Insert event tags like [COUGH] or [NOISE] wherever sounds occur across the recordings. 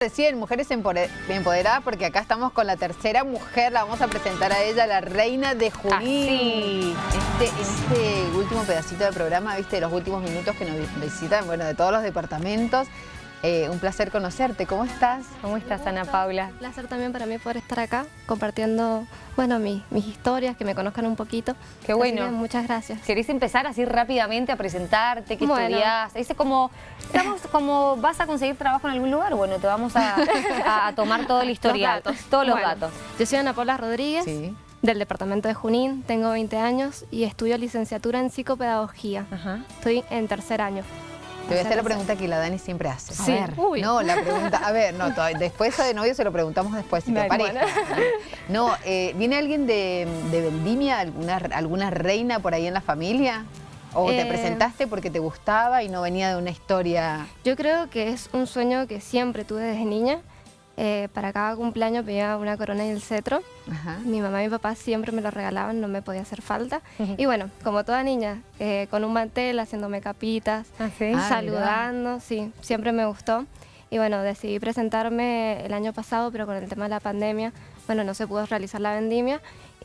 Recién, Mujeres Empoderadas, porque acá estamos con la tercera mujer, la vamos a presentar a ella, la reina de Junín. Este, este último pedacito del programa, viste, los últimos minutos que nos visitan, bueno, de todos los departamentos. Eh, un placer conocerte. ¿Cómo estás? ¿Cómo estás, Ana Paula? Un placer también para mí poder estar acá compartiendo, bueno, mis historias, que me conozcan un poquito. Qué bueno. muchas gracias. ¿Querés empezar así rápidamente a presentarte? ¿Qué estudiás? Dice como, estamos como, ¿vas a conseguir trabajo en algún lugar? Bueno, te vamos a, tomar todo el historial, todos los datos. Yo soy Ana Paula Rodríguez. del departamento de Junín, tengo 20 años y estudio licenciatura en psicopedagogía. Estoy en tercer año. Te voy a hacer la pregunta que la Dani siempre hace. Sí. A ver. No, la pregunta, a ver, no, [LAUGHS] después de novio se lo preguntamos después, si te parece. [LAUGHS] No, eh, ¿viene alguien de, Vendimia, alguna, alguna reina por ahí en la familia? ¿O te eh, presentaste porque te gustaba y no venía de una historia...? Yo creo que es un sueño que siempre tuve desde niña. Eh, para cada cumpleaños pedía una corona y el cetro. Mi mamá y mi papá siempre me lo regalaban, no me podía hacer falta. Y bueno, como toda niña, eh, con un mantel, haciéndome capitas, ¿Ah, ah, saludando, sí, siempre me gustó. Y bueno, decidí presentarme el año pasado, pero con el tema de la pandemia, bueno, no se pudo realizar la vendimia.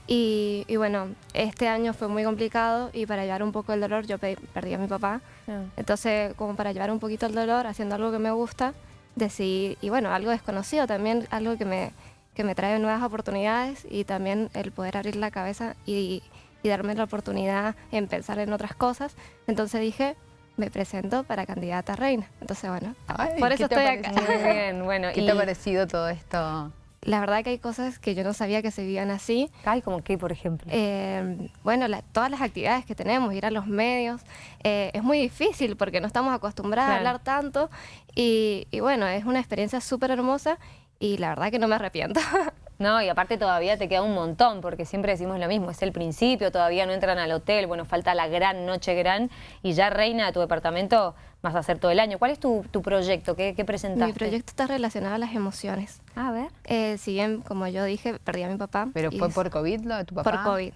Y, bueno, este año fue muy complicado y para llevar un poco el dolor, yo perdí a mi papá. Ah. Entonces, como para llevar un poquito el dolor, haciendo algo que me gusta, decidí, y bueno, algo desconocido también, algo que me, que me trae nuevas oportunidades y también el poder abrir la cabeza y, y darme la oportunidad en pensar en otras cosas. Entonces dije, me presento para candidata a reina. Entonces, bueno, por eso estoy acá. Muy [LAUGHS] bien, bueno. ¿Qué te ha parecido todo esto? La verdad que hay cosas que yo no sabía que se vivían así. Ay, como qué, por ejemplo? Eh, bueno, todas las actividades que tenemos, ir a los medios, eh, es muy difícil porque no estamos acostumbrados a hablar tanto y, y bueno, es una experiencia súper hermosa y la verdad que no me arrepiento. [LAUGHS] No, y aparte todavía te queda un montón, porque siempre decimos lo mismo, es el principio, todavía no entran al hotel, bueno, falta la gran noche gran, y ya reina de tu departamento vas a hacer todo el año. ¿Cuál es tu, proyecto? ¿Qué, ¿Qué, presentaste? Mi proyecto está relacionado a las emociones. A ver. Eh, si bien, como yo dije, perdí a mi papá. ¿Pero fue por COVID lo de tu papá? Por COVID.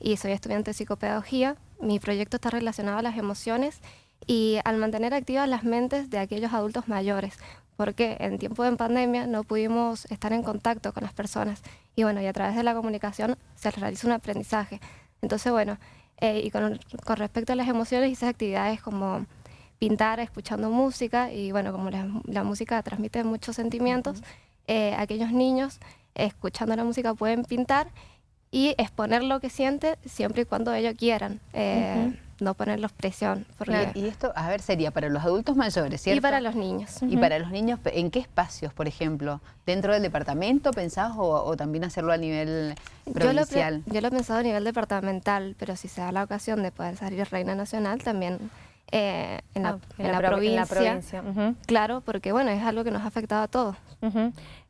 Y soy estudiante de psicopedagogía. Mi proyecto está relacionado a las emociones y al mantener activas las mentes de aquellos adultos mayores, porque en tiempo de pandemia no pudimos estar en contacto con las personas y bueno, y a través de la comunicación se realiza un aprendizaje. Entonces, bueno, eh, y con, respecto a las emociones, hice actividades como pintar escuchando música y bueno, como la, música transmite muchos sentimientos, eh, aquellos niños escuchando la música pueden pintar y exponer lo que sienten siempre y cuando ellos quieran. Eh, no ponerlos presión. Y esto, a ver, sería para los adultos mayores, ¿cierto? Y para los niños. Y para los niños, ¿en qué espacios, por ejemplo? ¿Dentro del departamento pensás o, también hacerlo a nivel provincial? Yo lo, he pensado a nivel departamental, pero si se da la ocasión de poder salir Reina Nacional, también eh, en, la, ah, provincia. Claro, porque bueno, es algo que nos ha afectado a todos.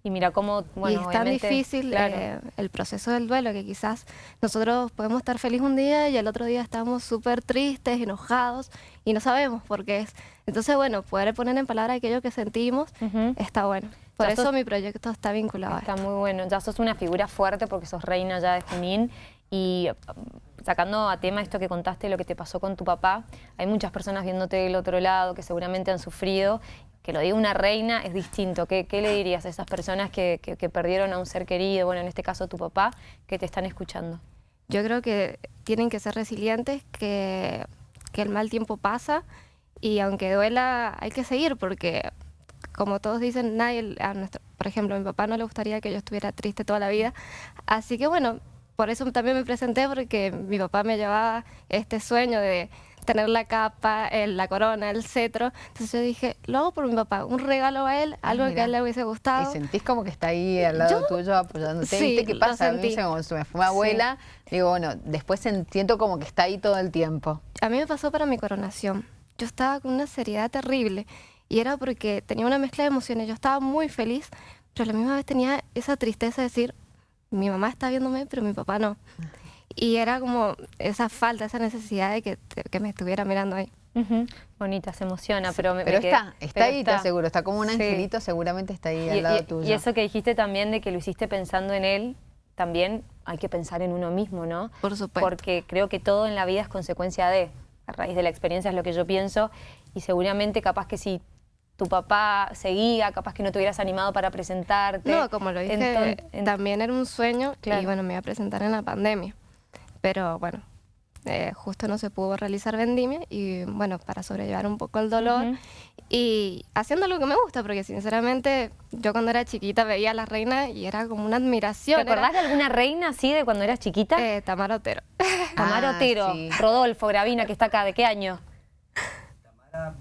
Y mira cómo, bueno, Y es tan difícil eh, el proceso del duelo que quizás nosotros podemos estar felices un día y el otro día estamos súper tristes, enojados y no sabemos por qué es. Entonces, bueno, poder poner en palabras aquello que sentimos está bueno. Por eso mi proyecto está vinculado Está muy bueno. Ya sos una figura fuerte porque sos reina ya de Junín y sacando a tema esto que contaste, lo que te pasó con tu papá, hay muchas personas viéndote del otro lado que seguramente han sufrido. Que lo diga una reina es distinto. ¿Qué, le dirías a esas personas que, perdieron a un ser querido, bueno, en este caso tu papá, que te están escuchando? Yo creo que tienen que ser resilientes, que, el mal tiempo pasa y aunque duela hay que seguir porque como todos dicen, nadie, a por ejemplo, a mi papá no le gustaría que yo estuviera triste toda la vida. Así que bueno, por eso también me presenté, porque mi papá me llevaba este sueño de tener la capa, la corona, el cetro. Entonces yo dije, lo hago por mi papá, un regalo a él, algo que a él le hubiese gustado. ¿Y sentís como que está ahí al lado tuyo apoyándote? Sí, qué pasa? A mí como se me fue mi abuela, digo, bueno, después siento como que está ahí todo el tiempo. A mí me pasó para mi coronación. Yo estaba con una seriedad terrible y era porque tenía una mezcla de emociones. Yo estaba muy feliz, pero a la misma vez tenía esa tristeza de decir, mi mamá está viéndome, pero mi papá no. Y era como esa falta, esa necesidad de que, que me estuviera mirando ahí. Bonita, se emociona, pero me, Pero está, está ahí, está. seguro, está como un angelito, seguramente está ahí al lado tuyo. Y eso que dijiste también de que lo hiciste pensando en él, también hay que pensar en uno mismo, ¿no? Por supuesto. Porque creo que todo en la vida es consecuencia de, a raíz de la experiencia es lo que yo pienso, y seguramente capaz que si tu papá seguía, capaz que no te hubieras animado para presentarte. No, como lo dije, también era un sueño y bueno, me iba a presentar en la pandemia. Pero bueno, eh, justo no se pudo realizar vendimia y bueno, para sobrellevar un poco el dolor y haciendo lo que me gusta, porque sinceramente yo cuando era chiquita veía a la reina y era como una admiración. ¿Te acordás de alguna reina así de cuando eras chiquita? Eh, Tamara Otero. Tamara ah, Otero, Rodolfo Gravina, que está acá, ¿de qué año? Tamara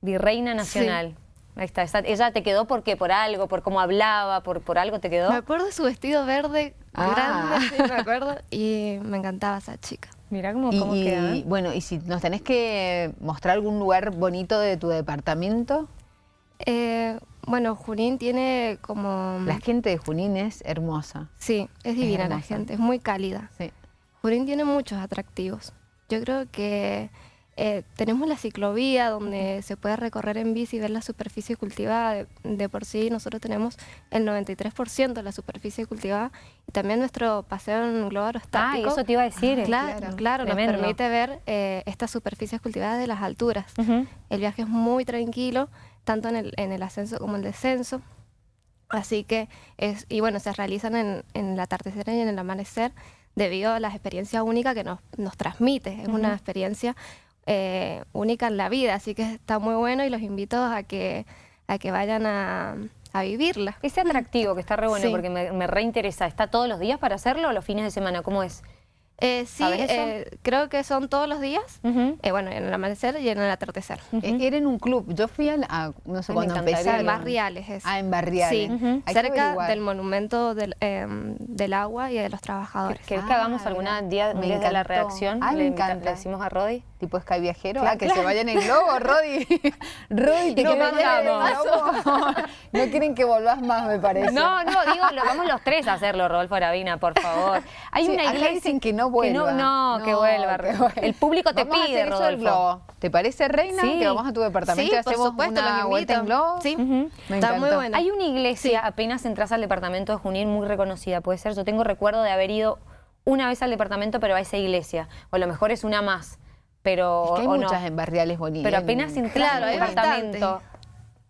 Virreina Nacional. Ahí está, ella te quedó porque por algo, por cómo hablaba, por, por algo te quedó. Me acuerdo de su vestido verde ah. grande, me acuerdo, y me encantaba esa chica. Mira cómo, cómo queda. Y, bueno, y si nos tenés que mostrar algún lugar bonito de tu departamento. Eh, bueno, Junín tiene como... La gente de Junín es hermosa. Sí, es divina la gente, es muy cálida. Sí. Junín tiene muchos atractivos. Yo creo que eh, tenemos la ciclovía donde se puede recorrer en bici y ver la superficie cultivada. De, por sí nosotros tenemos el 93% de la superficie cultivada y también nuestro paseo en globo aerostático. Ah, eso te iba a decir. claro, claro, nos permite ver eh, estas superficies cultivadas de las alturas. El viaje es muy tranquilo, tanto en el, en el ascenso como en el descenso. Así que, es, y bueno, se realizan en, en el atardecer y en el amanecer debido a la experiencia única que nos, nos transmite. Es una experiencia eh, única en la vida, así que está muy bueno y los invito a que, a que vayan a, vivirla. Ese atractivo que está re bueno porque me, me reinteresa, ¿está todos los días para hacerlo o los fines de semana? ¿Cómo es? Eh, sí, eh, creo que son todos los días, eh, bueno, en el amanecer y en el atardecer. Era en un club, yo fui a, no sé cuándo En Barriales es. Ah, en Barriales. Sí, cerca del monumento del, em, del, agua y de los trabajadores. ¿Querés que hagamos alguna día de la reacción? Ah, me encanta. Le decimos a Rodi. Tipo Sky Viajero, ah, que se vayan en globo, Rodi. [LAUGHS] Rodi, te no, [LAUGHS] no quieren que volvás más, me parece. No, no, digo, lo, vamos los tres a hacerlo, Rodolfo Aravina, por favor. Hay una iglesia... dicen que no vuelva. no, que vuelva. El público te pide, Rodolfo. ¿Te parece, Reina? Sí. Que vamos a tu departamento y hacemos supuesto, una vuelta en globo. Sí, está muy buena. Hay una iglesia, apenas entras al departamento de Junín, muy reconocida, puede ser. Yo tengo recuerdo de haber ido una vez al departamento, pero a esa iglesia. O a lo mejor es una más pero hay muchas en barriales bonitas. Pero apenas entras al departamento.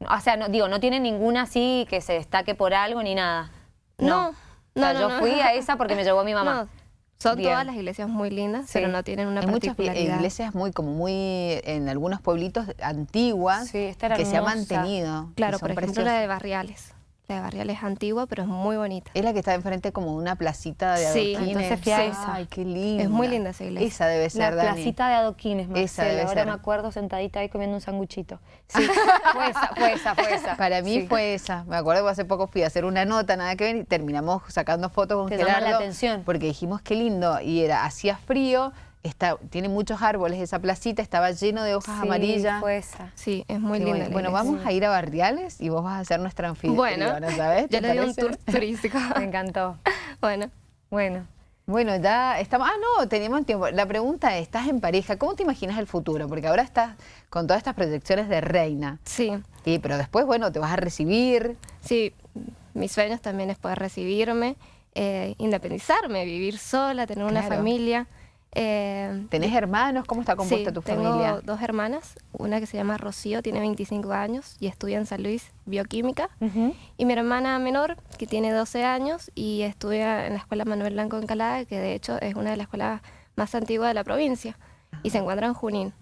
O sea, no, digo, no tiene ninguna así que se destaque por algo ni nada. No. no, yo fui a esa porque me llevó mi mamá. [LAUGHS] Son todas las iglesias muy lindas, pero no tienen una Hay muchas iglesias muy, como muy, en algunos pueblitos antiguas, que se ha mantenido. Claro, por ejemplo la de Barriales de Barrial es antigua, pero es muy bonita. Es la que está enfrente como una placita de adoquines. Sí, entonces fui a esa. Ay, qué linda. Es muy linda esa iglesia. Esa debe ser, La placita de adoquines, Marcela. Esa debe Ahora me acuerdo sentadita ahí comiendo un sanguchito. Sí, [LAUGHS] fue esa, fue esa, fue esa. Para mí fue esa. Me acuerdo que hace poco fui a hacer una nota, nada que ver, y terminamos sacando fotos con Te Gerardo. la atención. Porque dijimos qué lindo. Y era, hacía frío, Está, tiene muchos árboles, esa placita estaba lleno de hojas amarillas. Fue esa. Sí, es muy linda. Bueno, vamos a ir a Barriales y vos vas a ser nuestra anfitriona, bueno, ¿sabes? Yo le di un tour [LAUGHS] turístico. Me encantó. [LAUGHS] Bueno. Bueno. Bueno, ya estamos... Ah, no, teníamos tiempo. La pregunta es, ¿estás en pareja? ¿Cómo te imaginas el futuro? Porque ahora estás con todas estas proyecciones de reina. Sí. Y, pero después, bueno, te vas a recibir. Sí, mis sueños también es poder recibirme, eh, independizarme, vivir sola, tener una familia. Eh, ¿Tenés hermanos? ¿Cómo está compuesta tu familia? tengo dos hermanas, una que se llama Rocío, tiene 25 años y estudia en San Luis bioquímica, y mi hermana menor, que tiene 12 años y estudia en la Escuela Manuel Blanco en Calada, que de hecho es una de las escuelas más antiguas de la provincia, y se encuentra en Junín.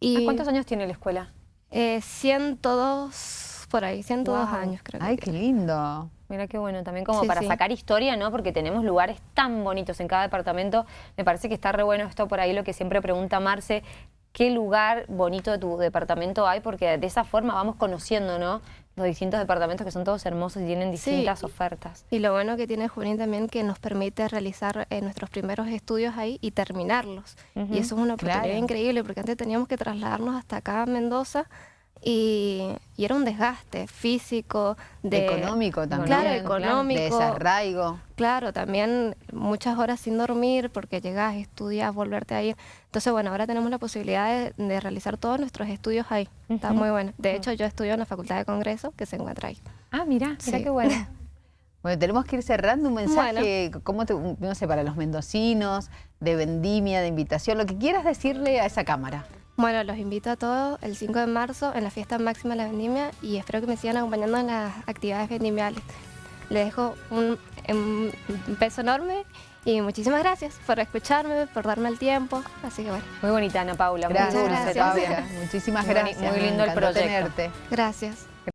Y, ¿Cuántos años tiene la escuela? Eh, 102, por ahí, 102 años creo. ¡Ay, qué lindo! Mira qué bueno, también como para sacar historia, ¿no? Porque tenemos lugares tan bonitos en cada departamento. Me parece que está re bueno esto por ahí, lo que siempre pregunta Marce, ¿qué lugar bonito de tu departamento hay? Porque de esa forma vamos conociendo, ¿no? Los distintos departamentos que son todos hermosos y tienen distintas ofertas. Y lo bueno que tiene Junín también que nos permite realizar eh, nuestros primeros estudios ahí y terminarlos. Y eso es una oportunidad increíble porque antes teníamos que trasladarnos hasta acá a Mendoza y, era un desgaste físico, de, económico también, claro, económico, de desarraigo. Claro, también muchas horas sin dormir porque llegas, estudias, volverte a ir. Entonces, bueno, ahora tenemos la posibilidad de, realizar todos nuestros estudios ahí. Está muy bueno. De hecho, yo estudio en la Facultad de Congreso que se encuentra ahí. Ah, mira, mira qué bueno. [LAUGHS] Bueno, tenemos que ir cerrando un mensaje, ¿cómo te, no sé, para los mendocinos, de vendimia, de invitación, lo que quieras decirle a esa cámara. Bueno, los invito a todos el 5 de marzo en la fiesta máxima de la vendimia y espero que me sigan acompañando en las actividades vendimiales. Les dejo un, un beso enorme y muchísimas gracias por escucharme, por darme el tiempo. Así que bueno. Muy bonita, Ana Paula. Gracias, gracias. Muchísimas gracias. Muy lindo el proyecto. Gracias.